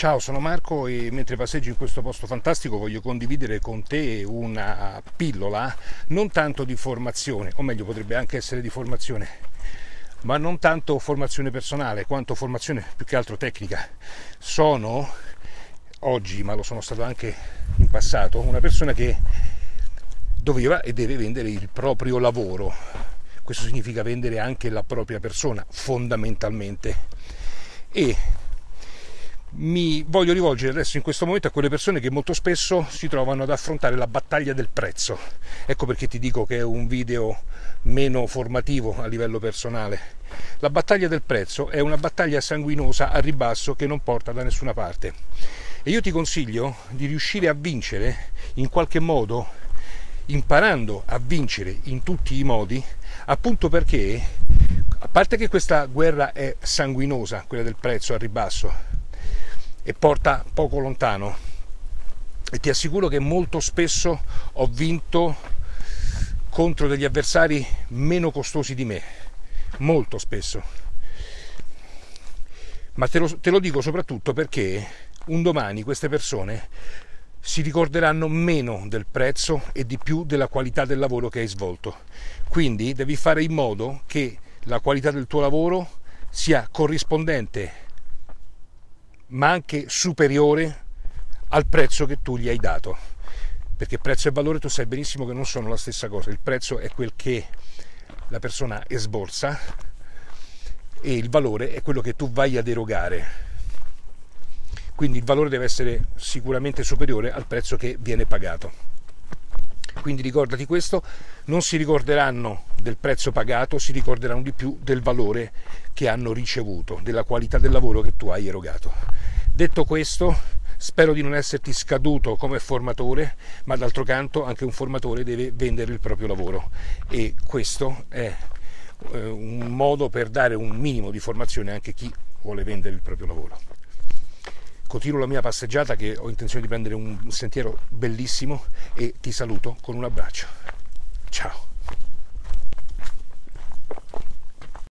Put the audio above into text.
Ciao, sono Marco e mentre passeggio in questo posto fantastico voglio condividere con te una pillola non tanto di formazione, o meglio potrebbe anche essere di formazione, ma non tanto formazione personale quanto formazione più che altro tecnica. Sono oggi, ma lo sono stato anche in passato, una persona che doveva e deve vendere il proprio lavoro. Questo significa vendere anche la propria persona, fondamentalmente. E mi voglio rivolgere adesso in questo momento a quelle persone che molto spesso si trovano ad affrontare la battaglia del prezzo. Ecco perché ti dico che è un video meno formativo a livello personale. La battaglia del prezzo è una battaglia sanguinosa a ribasso che non porta da nessuna parte. E io ti consiglio di riuscire a vincere in qualche modo, imparando a vincere in tutti i modi, appunto perché, a parte che questa guerra è sanguinosa, quella del prezzo a ribasso, e porta poco lontano e ti assicuro che molto spesso ho vinto contro degli avversari meno costosi di me, molto spesso. Ma te lo, te lo dico soprattutto perché un domani queste persone si ricorderanno meno del prezzo e di più della qualità del lavoro che hai svolto. Quindi devi fare in modo che la qualità del tuo lavoro sia corrispondente ma anche superiore al prezzo che tu gli hai dato. Perché prezzo e valore tu sai benissimo che non sono la stessa cosa. Il prezzo è quel che la persona esborsa e il valore è quello che tu vai ad erogare. Quindi il valore deve essere sicuramente superiore al prezzo che viene pagato. Quindi ricordati questo, non si ricorderanno del prezzo pagato, si ricorderanno di più del valore che hanno ricevuto, della qualità del lavoro che tu hai erogato. Detto questo, spero di non esserti scaduto come formatore, ma d'altro canto anche un formatore deve vendere il proprio lavoro e questo è eh, un modo per dare un minimo di formazione anche a chi vuole vendere il proprio lavoro. Continuo la mia passeggiata che ho intenzione di prendere un sentiero bellissimo e ti saluto con un abbraccio. Ciao!